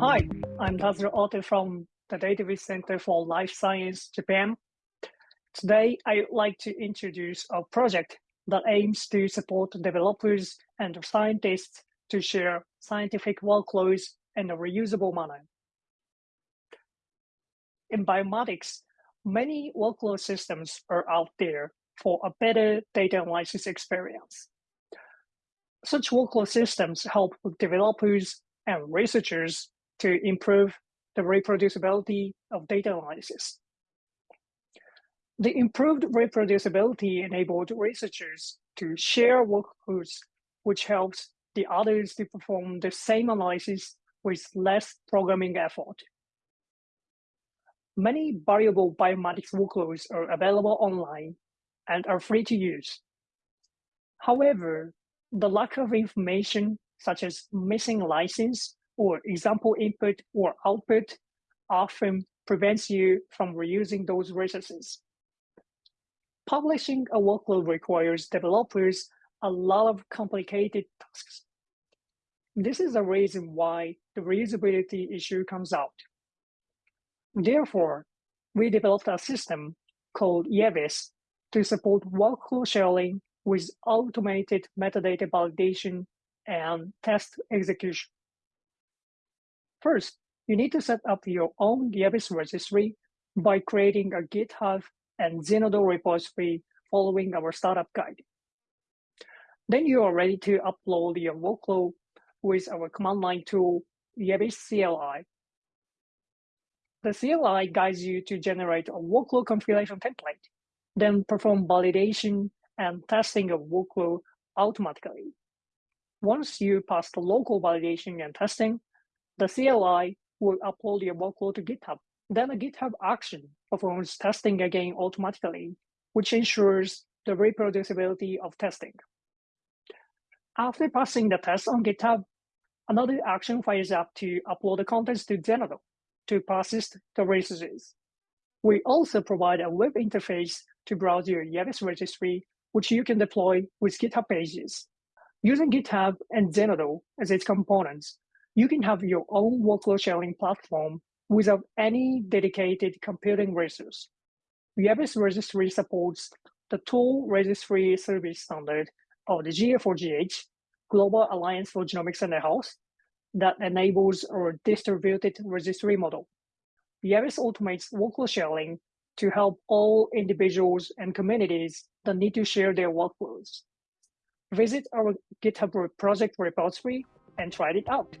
Hi, I'm Tazro Ohta from the Database Center for Life Science, Japan. Today, I'd like to introduce a project that aims to support developers and scientists to share scientific workloads in a reusable manner. In bioinformatics, many workload systems are out there for a better data analysis experience. Such workload systems help developers and researchers to improve the reproducibility of data analysis. The improved reproducibility enabled researchers to share workloads, which helps the others to perform the same analysis with less programming effort. Many variable bioinformatics workloads are available online and are free to use. However, the lack of information, such as missing license or example input or output, often prevents you from reusing those resources. Publishing a workload requires developers a lot of complicated tasks. This is the reason why the reusability issue comes out. Therefore, we developed a system called YEVIS to support workload sharing with automated metadata validation and test execution. First, you need to set up your own YEVIS registry by creating a GitHub and Zenodo repository following our startup guide. Then you are ready to upload your workload with our command line tool, YEVIS CLI. The CLI guides you to generate a workload configuration template, then perform validation and testing of workload automatically. Once you pass the local validation and testing, the CLI will upload your workload to GitHub. Then a GitHub action performs testing again automatically, which ensures the reproducibility of testing. After passing the test on GitHub, another action fires up to upload the contents to Zenodo to persist the resources. We also provide a web interface to browse your YEVIS registry, which you can deploy with GitHub pages. Using GitHub and Zenodo as its components, you can have your own workload sharing platform without any dedicated computing resource. YEVIS registry supports the tool registry service standard of the GA4GH, Global Alliance for Genomics and Health, that enables our distributed registry model. YEVIS automates workload sharing to help all individuals and communities that need to share their workloads. Visit our GitHub project repository and try it out.